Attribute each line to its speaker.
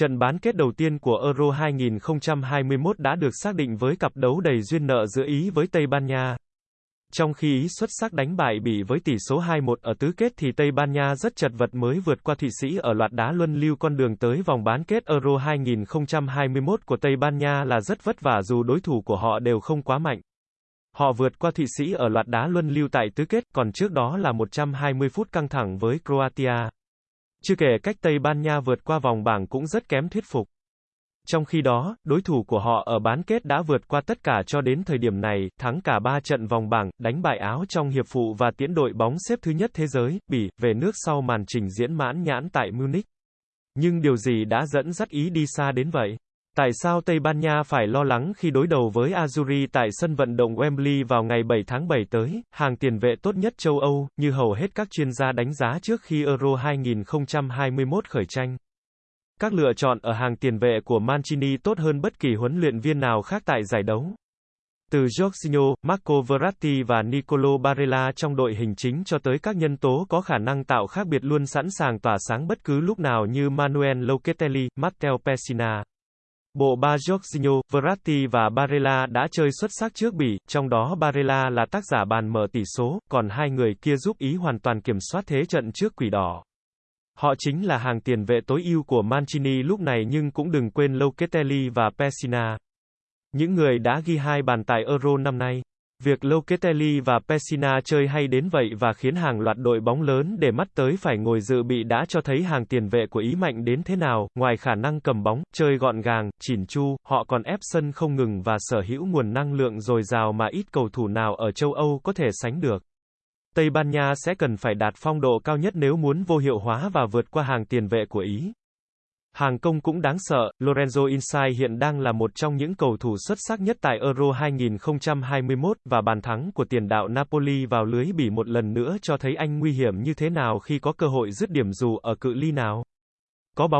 Speaker 1: Trận bán kết đầu tiên của Euro 2021 đã được xác định với cặp đấu đầy duyên nợ giữa Ý với Tây Ban Nha. Trong khi Ý xuất sắc đánh bại Bỉ với tỷ số 2-1 ở tứ kết thì Tây Ban Nha rất chật vật mới vượt qua Thụy Sĩ ở loạt đá luân lưu con đường tới vòng bán kết Euro 2021 của Tây Ban Nha là rất vất vả dù đối thủ của họ đều không quá mạnh. Họ vượt qua Thụy Sĩ ở loạt đá luân lưu tại tứ kết, còn trước đó là 120 phút căng thẳng với Croatia. Chưa kể cách Tây Ban Nha vượt qua vòng bảng cũng rất kém thuyết phục. Trong khi đó, đối thủ của họ ở bán kết đã vượt qua tất cả cho đến thời điểm này, thắng cả 3 trận vòng bảng, đánh bại Áo trong hiệp phụ và tiến đội bóng xếp thứ nhất thế giới, Bỉ, về nước sau màn trình diễn mãn nhãn tại Munich. Nhưng điều gì đã dẫn dắt Ý đi xa đến vậy? Tại sao Tây Ban Nha phải lo lắng khi đối đầu với Azuri tại sân vận động Wembley vào ngày 7 tháng 7 tới, hàng tiền vệ tốt nhất châu Âu, như hầu hết các chuyên gia đánh giá trước khi Euro 2021 khởi tranh? Các lựa chọn ở hàng tiền vệ của Mancini tốt hơn bất kỳ huấn luyện viên nào khác tại giải đấu. Từ Jorginho, Marco Verratti và Nicolo Barella trong đội hình chính cho tới các nhân tố có khả năng tạo khác biệt luôn sẵn sàng tỏa sáng bất cứ lúc nào như Manuel Locatelli, Matteo Pessina. Bộ ba Jorginho, Verratti và Barella đã chơi xuất sắc trước Bỉ, trong đó Barella là tác giả bàn mở tỷ số, còn hai người kia giúp Ý hoàn toàn kiểm soát thế trận trước quỷ đỏ. Họ chính là hàng tiền vệ tối ưu của Mancini lúc này nhưng cũng đừng quên Locatelli và Pessina. Những người đã ghi hai bàn tại Euro năm nay. Việc Locatelli và Pessina chơi hay đến vậy và khiến hàng loạt đội bóng lớn để mắt tới phải ngồi dự bị đã cho thấy hàng tiền vệ của Ý mạnh đến thế nào, ngoài khả năng cầm bóng, chơi gọn gàng, chỉn chu, họ còn ép sân không ngừng và sở hữu nguồn năng lượng dồi dào mà ít cầu thủ nào ở châu Âu có thể sánh được. Tây Ban Nha sẽ cần phải đạt phong độ cao nhất nếu muốn vô hiệu hóa và vượt qua hàng tiền vệ của Ý. Hàng công cũng đáng sợ, Lorenzo Insigne hiện đang là một trong những cầu thủ xuất sắc nhất tại Euro 2021 và bàn thắng của tiền đạo Napoli vào lưới bỉ một lần nữa cho thấy anh nguy hiểm như thế nào khi có cơ hội dứt điểm dù ở cự ly nào. Có bóng